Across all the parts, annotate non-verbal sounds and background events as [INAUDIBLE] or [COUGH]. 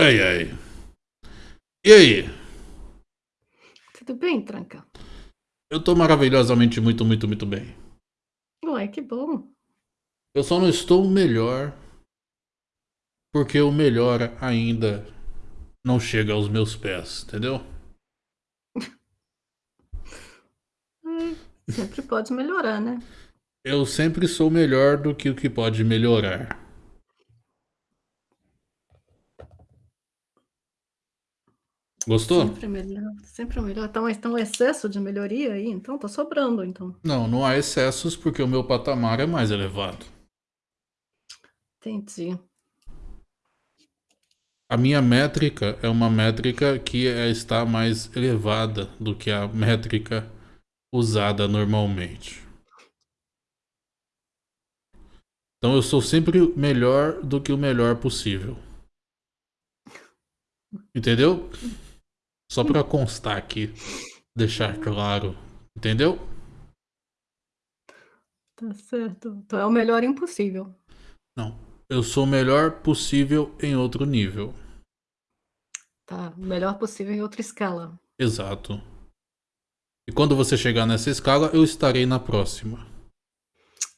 Ai, ai. E aí? Tudo bem, Tranca? Eu tô maravilhosamente muito, muito, muito bem. Ué, que bom. Eu só não estou melhor porque o melhor ainda não chega aos meus pés, entendeu? Sempre pode melhorar, né? Eu sempre sou melhor do que o que pode melhorar. Gostou? Sempre melhor, sempre melhor. Então, então um excesso de melhoria aí, então tá sobrando, então. Não, não há excessos porque o meu patamar é mais elevado. Entendi. A minha métrica é uma métrica que é, está mais elevada do que a métrica usada normalmente. Então eu sou sempre melhor do que o melhor possível. Entendeu? Só para constar aqui, deixar claro. Entendeu? Tá certo. Então é o melhor impossível. Não. Eu sou o melhor possível em outro nível. Tá. O melhor possível em outra escala. Exato. E quando você chegar nessa escala, eu estarei na próxima.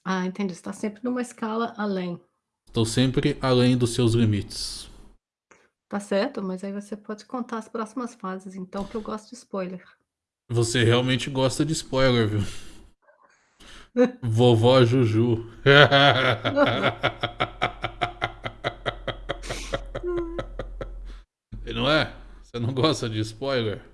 Ah, entendi. Você tá sempre numa escala além. Estou sempre além dos seus limites. Tá certo, mas aí você pode contar as próximas fases, então, que eu gosto de spoiler. Você realmente gosta de spoiler, viu? [LAUGHS] Vovó Juju. [LAUGHS] não é? Você não gosta de spoiler?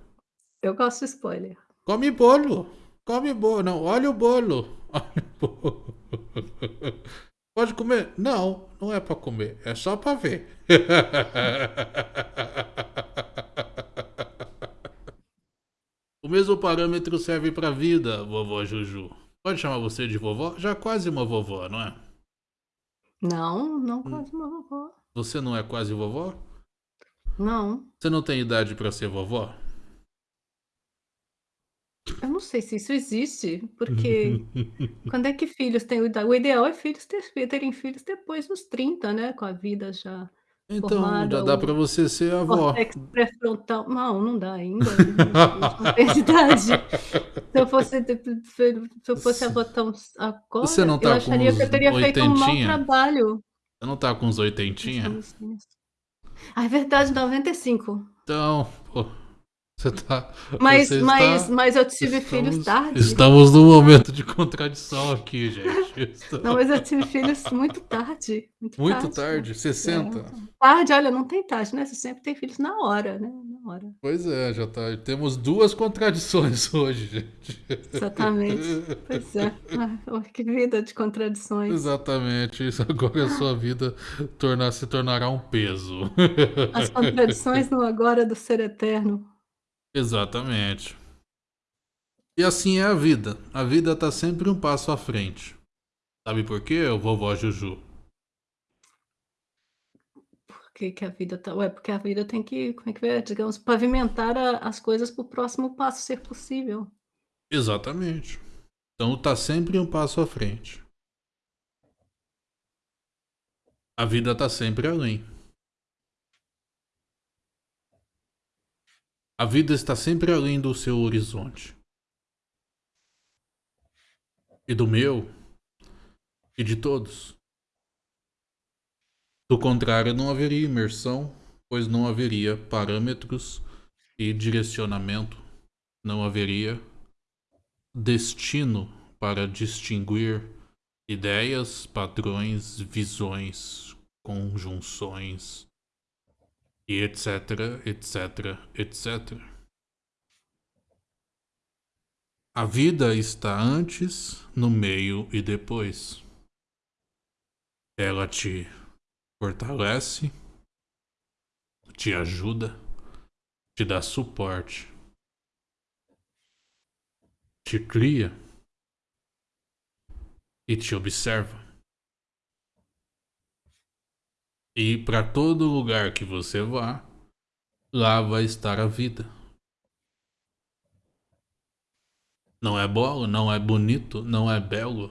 Eu gosto de spoiler. Come bolo. Come bolo. Não, olha o bolo. Olha o bolo. [LAUGHS] Pode comer? Não, não é para comer, é só para ver. [LAUGHS] o mesmo parâmetro serve para vida, vovó Juju. Pode chamar você de vovó? Já quase uma vovó, não é? Não, não quase uma vovó. Você não é quase vovó? Não. Você não tem idade para ser vovó? Eu não sei se isso existe, porque [LAUGHS] quando é que filhos têm o ideal? É filhos ter, terem filhos depois dos 30, né? Com a vida já então, formada. já dá para você ser avó. pré-frontal. Não, não dá ainda. não tem [LAUGHS] idade. Se eu fosse, se eu fosse avó tão agora, você não tá eu acharia que eu teria feito um mau trabalho. Você não tá com uns oitentinha? Ah, é verdade, 95. Então, pô. Você tá. Mas, você mas, está, mas eu tive estamos, filhos tarde. Estamos num momento de contradição aqui, gente. [LAUGHS] Não, mas eu tive filhos muito tarde. Muito, muito tarde, tarde? 60? É. Tarde, olha, não tem tarde, né? Você sempre tem filhos na hora, né? Na hora. Pois é, já tá. Temos duas contradições [LAUGHS] hoje, gente. Exatamente. Pois é. Ah, que vida de contradições. Exatamente. Isso agora a sua vida tornar, se tornará um peso. As contradições no agora do ser eterno. Exatamente. E assim é a vida. A vida tá sempre um passo à frente. Sabe por quê, vovó Juju? Por que, que a vida tá. Ué, porque a vida tem que, como é que é, digamos, pavimentar a, as coisas para o próximo passo ser possível. Exatamente. Então tá sempre um passo à frente. A vida tá sempre além. A vida está sempre além do seu horizonte. E do meu. E de todos. Do contrário, não haveria imersão, pois não haveria parâmetros e direcionamento, não haveria destino para distinguir ideias, padrões, visões, conjunções e etc, etc, etc. A vida está antes, no meio e depois. Ela te fortalece, te ajuda, te dá suporte, te cria e te observa. E para todo lugar que você vá, lá vai estar a vida. Não é bolo, não é bonito, não é belo.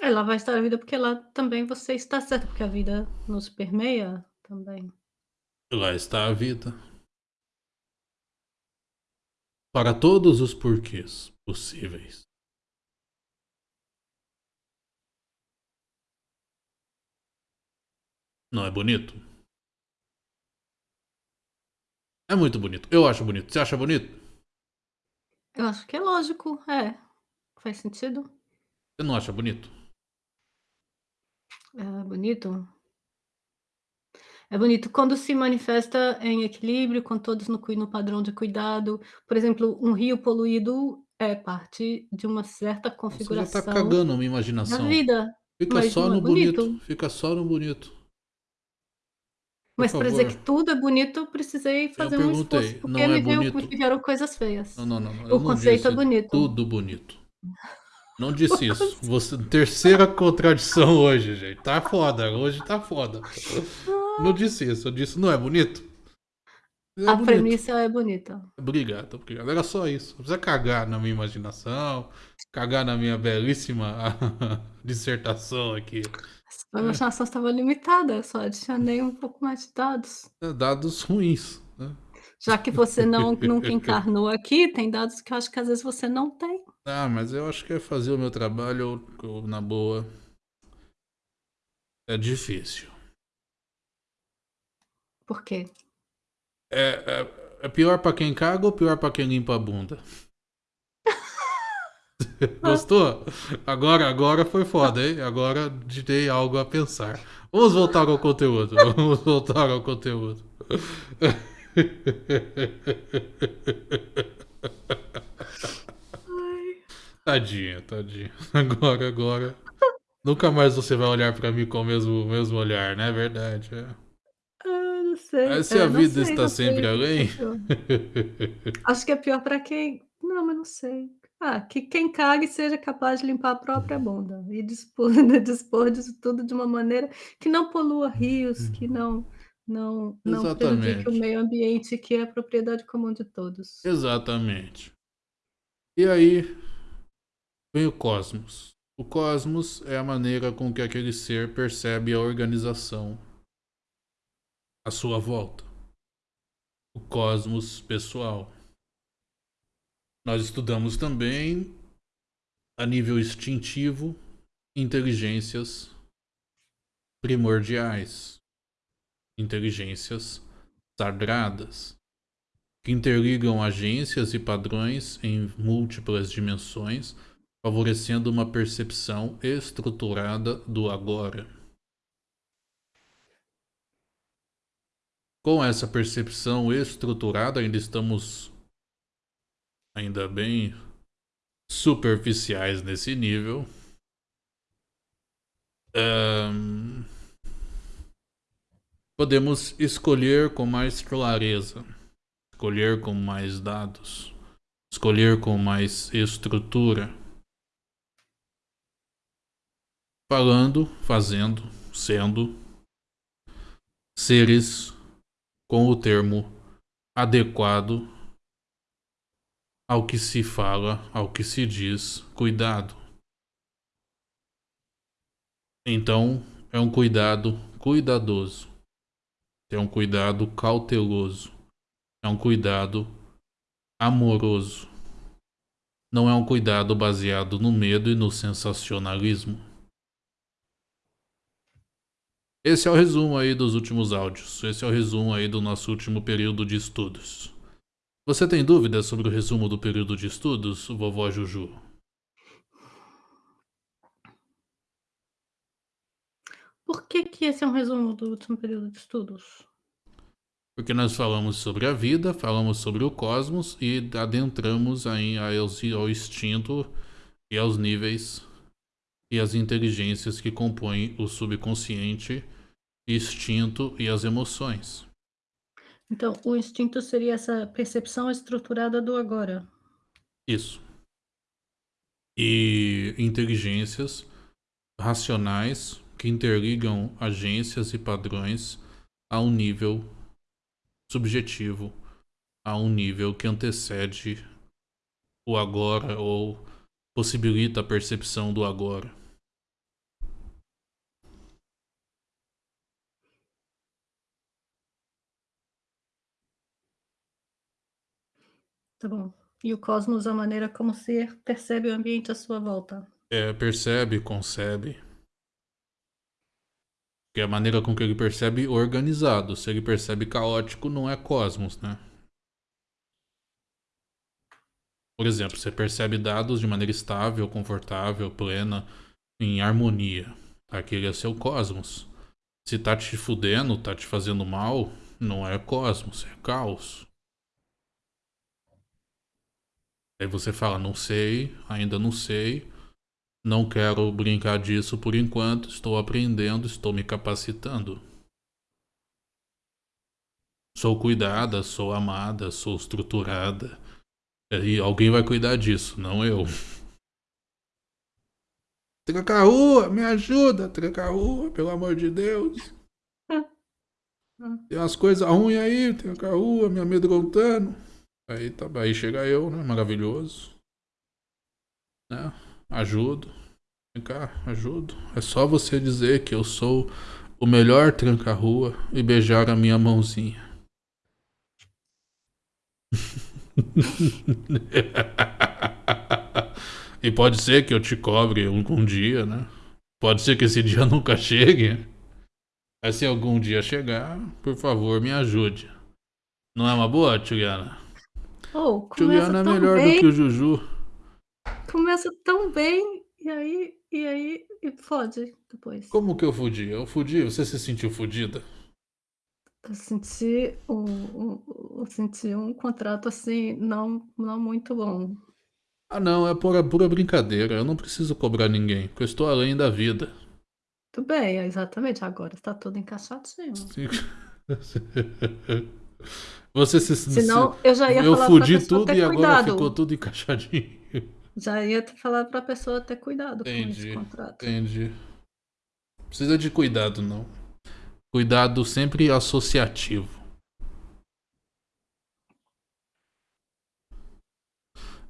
É, lá vai estar a vida, porque lá também você está certo, porque a vida nos permeia também. Lá está a vida. Para todos os porquês possíveis. Não é bonito? É muito bonito. Eu acho bonito. Você acha bonito? Eu acho que é lógico, é. Faz sentido. Você não acha bonito? É bonito. É bonito quando se manifesta em equilíbrio, com todos no no padrão de cuidado. Por exemplo, um rio poluído é parte de uma certa Você já tá configuração cagando a minha da imaginação. vida, Fica mas só não é no bonito. bonito? Fica só no bonito. Mas para dizer que tudo é bonito, eu precisei Eu fazer um esforço, porque não é me veio me bonito? vieram coisas feias. Não, não, não. Eu O conceito é bonito. tudo bonito. Não [LAUGHS] disse isso. Você, terceira contradição hoje, gente. Tá foda. Hoje tá foda. Não disse isso. Eu disse, não é bonito? É A bonito. premissa é bonita. Obrigado, obrigado. Era só isso. Não precisa cagar na minha imaginação, cagar na minha belíssima [LAUGHS] dissertação aqui. A imaginação estava limitada, só adicionei um pouco mais de dados. É, Dados ruins. Né? Já que você não [LAUGHS] nunca encarnou aqui, tem dados que eu acho que às vezes você não tem. Ah, mas eu acho que é fazer o meu trabalho eu- na boa. É difícil. Por quê? É, é, é pior pra quem caga ou pior pra quem limpa a bunda? [LAUGHS] Gostou? Agora, agora foi foda, hein? Agora te dei algo a pensar. Vamos voltar ao conteúdo. [LAUGHS] Vamos voltar ao conteúdo. Tadinha, tadinha. Agora, agora. Nunca mais você vai olhar pra mim com o mesmo, mesmo olhar, né? É verdade. É. Ah, não sei. Mas se É, a vida sei, está sei sempre o que além. Acho que é pior pra quem não, mas não sei. Ah, que quem cague seja capaz de limpar a própria bunda e dispor [LAUGHS] dispor disso tudo de uma maneira que não polua rios, que não não não prejudique o meio ambiente, que é propriedade comum de todos. Exatamente. E aí vem o cosmos. O cosmos é a maneira com que aquele ser percebe a organização à sua volta. O cosmos pessoal. Nós estudamos também a nível instintivo inteligências primordiais, inteligências sagradas que interligam agências e padrões em múltiplas dimensões, favorecendo uma percepção estruturada do agora. Com essa percepção estruturada, ainda estamos ainda bem superficiais nesse nível. Ahn, podemos escolher com mais clareza escolher com mais dados, escolher com mais estrutura. Falando, fazendo, sendo seres com o termo adequado ao que se fala, ao que se diz, cuidado. Então, é um cuidado cuidadoso, é um cuidado cauteloso é um cuidado amoroso. Não é um cuidado baseado no medo e no sensacionalismo. Esse é o resumo aí dos últimos áudios. Esse é o resumo aí do nosso último período de estudos. Você tem dúvidas sobre o resumo do período de estudos, vovó Juju? Por que que esse é um resumo do último período de estudos? Porque nós falamos sobre a vida, falamos sobre o cosmos e adentramos aí ao instinto e aos níveis e as inteligências que compõem o subconsciente, instinto e as emoções. Então, o instinto seria essa percepção estruturada do agora. Isso. E inteligências racionais que interligam agências e padrões a um nível subjetivo, a um nível que antecede o agora ou possibilita a percepção do agora. Tá bom. E o cosmos, a maneira como ser percebe o ambiente à sua volta. É, percebe, concebe. Que é a maneira com que ele percebe organizado. Se ele percebe caótico, não é cosmos, né? Por exemplo, você percebe dados de maneira estável, confortável, plena, em harmonia. Aquele é seu cosmos. Se tá te fudendo, tá te fazendo mal, não é cosmos, é caos. Aí você fala, não sei, ainda não sei, não quero brincar disso por enquanto, estou aprendendo, estou me capacitando. Sou cuidada, sou amada, sou estruturada. E alguém vai cuidar disso, não eu. Tranca a rua, me ajuda, tranca a rua, pelo amor de Deus. [LAUGHS] Tem umas coisas ruins aí, tranca a rua, me amedrontando. Aí, tá, aí chega eu, né? Maravilhoso. Né? Ajudo. Vem cá, ajudo. É só você dizer que eu sou o melhor tranca-rua e beijar a minha mãozinha. [LAUGHS] e pode ser que eu te cobre um, um dia, né? Pode ser que esse dia [LAUGHS] nunca chegue. Mas se algum dia chegar, por favor, me ajude. Não é uma boa, Juliana? Oh, Juliana é melhor bem, do que o Juju. Começa tão bem, e aí, e aí, e fode depois. Como que eu fudi? Eu fudi? Você se sentiu fudida? Eu senti um, um, eu senti um contrato assim, não, não muito bom. Ah não, é pura, pura brincadeira. Eu não preciso cobrar ninguém, porque eu estou além da vida. Tudo bem, exatamente. Agora está tudo encaixadinho. Sim. [LAUGHS] Você se Senão eu já ia eu falar fudi tudo ter e agora cuidado. ficou tudo encaixadinho. Já ia falar pra pessoa ter cuidado com esse Entendi, contrato. entendi. Precisa de cuidado, não. Cuidado sempre associativo.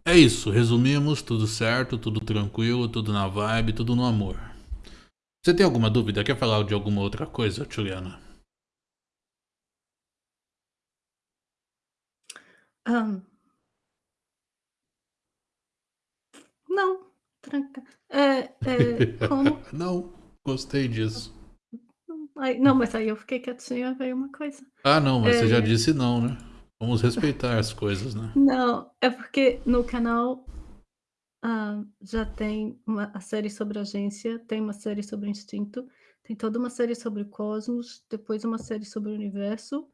É isso, resumimos, tudo certo, tudo tranquilo, tudo na vibe, tudo no amor. Você tem alguma dúvida? Quer falar de alguma outra coisa, Juliana? Hã. Não, tranca é, é, [LAUGHS] como Não, gostei disso. Não, mas aí eu fiquei quietinha, veio uma coisa. Ah não, mas você já É. disse não, né. Vamos respeitar as coisas, né. Não, é porque no canal, hã, já tem uma a série sobre agência, tem uma série sobre instinto, tem toda uma série sobre cosmos, depois uma série sobre o universo,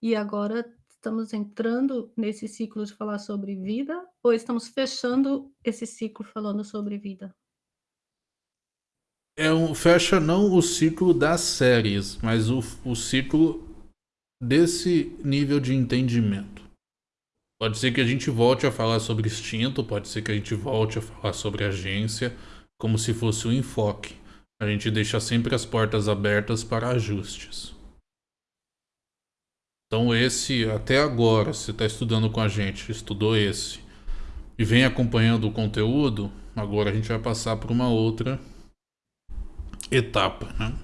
e agora estamos entrando nesse ciclo de falar sobre vida, ou estamos fechando esse ciclo falando sobre vida? É um fecha não o ciclo das séries, mas o o ciclo desse nível de entendimento. Pode ser que a gente volte a falar sobre instinto, pode ser que a gente volte a falar sobre agência, como se fosse um enfoque. A gente deixa sempre as portas abertas para ajustes. Então esse, até agora, você está estudando com a gente, estudou esse, e vem acompanhando o conteúdo, agora a gente vai passar por uma outra etapa, né?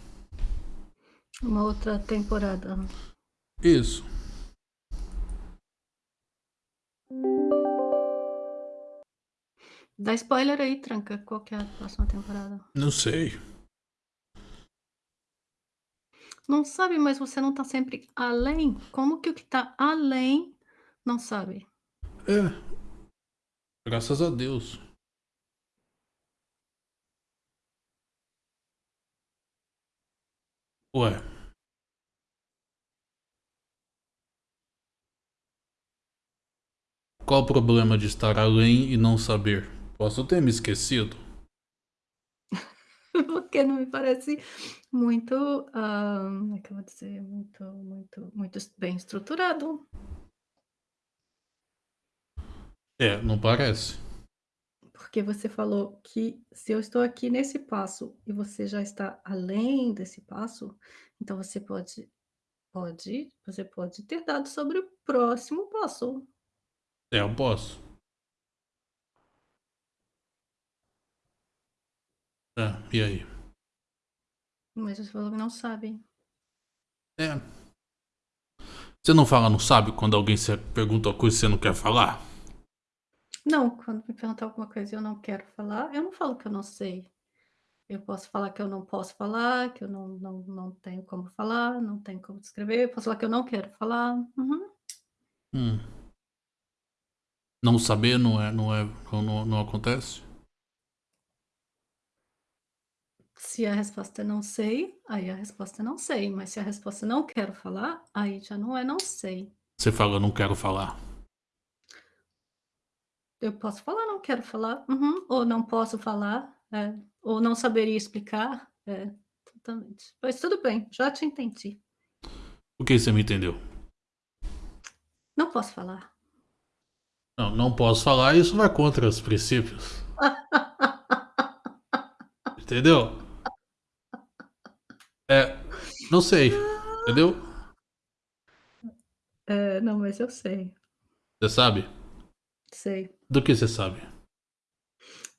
Uma outra temporada. Isso. Dá spoiler aí, tranca, qual que é a próxima temporada? Não sei. Não sabe, mas você não tá sempre além? Como que o que tá além não sabe? É. Graças a Deus. Ué. Qual o problema de estar além e não saber? Posso ter me esquecido? [LAUGHS] Porque não me parece muito, hã, como é que eu vou dizer? Muito muito muito bem estruturado. É, não parece. Porque você falou que se eu estou aqui nesse passo e você já está além desse passo, então você pode pode você pode ter dados sobre o próximo passo. É, eu posso. É, e aí? Mas você falou que não sabe. É. Você não fala não sabe quando alguém se pergunta uma coisa e você não quer falar? Não, quando me perguntar alguma coisa e eu não quero falar, eu não falo que eu não sei. Eu posso falar que eu não posso falar, que eu não não não tenho como falar, não tenho como descrever, eu posso falar que eu não quero falar. Uhum. Hum. Não saber não é não é não não acontece? Se a resposta é "não sei", aí a resposta é "não sei", mas se a resposta é "não quero falar", aí já não é "não sei". Você fala: "Não quero falar". Eu posso falar: "Não quero falar". Uhum. Ou "Não posso falar", é. Ou "Não saberia explicar", é, totalmente. Mas tudo bem, já te entendi. O que você me entendeu? Não posso falar. Não, não posso falar, isso vai contra os princípios. [LAUGHS] Entendeu? É, não sei, entendeu? É, não, mas eu sei. Você sabe? Sei. Do que você sabe?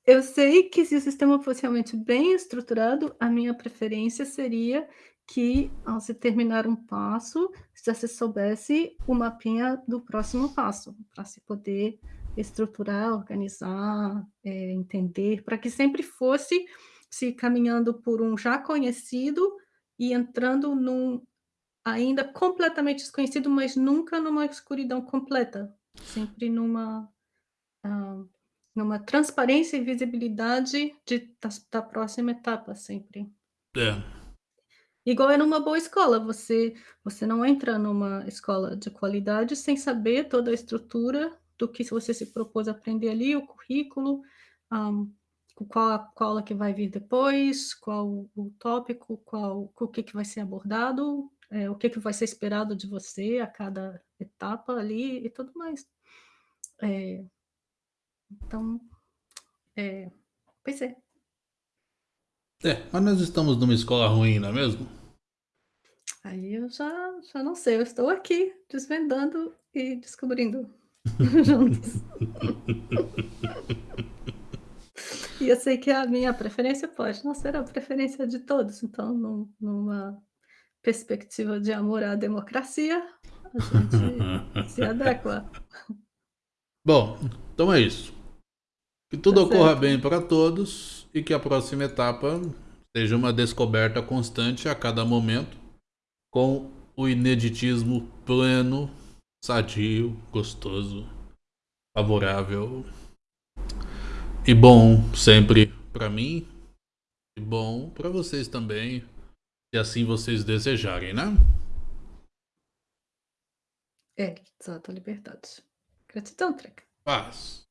Eu sei que se o sistema fosse realmente bem estruturado, a minha preferência seria que, ao se terminar um passo, já se soubesse o mapinha do próximo passo, pra se poder estruturar, organizar, eh, entender, pra que sempre fosse se caminhando por um já conhecido e entrando num ainda completamente desconhecido, mas nunca numa escuridão completa, sempre numa, hã, numa transparência e visibilidade de das da próxima etapa, sempre. É. Igual é numa boa escola, você você não entra numa escola de qualidade sem saber toda a estrutura do que você se propôs a aprender ali, o currículo, hã, qual a aula que vai vir depois, qual o tópico, qual o que que vai ser abordado, eh, o que que vai ser esperado de você a cada etapa ali e tudo mais. Eh então, eh, pois é. É, mas nós estamos numa escola ruim, não é mesmo? Aí eu já já não sei, eu estou aqui desvendando e descobrindo [LAUGHS] [LAUGHS] juntos. [LAUGHS] E eu sei que a minha preferência pode não ser a preferência de todos, então num numa perspectiva de amor à democracia, a gente [LAUGHS] se adequa. Bom, então é isso. Que Tá tudo ocorra certo. bem para todos e que a próxima etapa seja uma descoberta constante a cada momento, com o ineditismo pleno, sadio, gostoso, favorável e bom sempre para mim e bom para vocês também, se assim vocês desejarem, né? É, exato, a liberdade. Gratidão, Treca. Paz.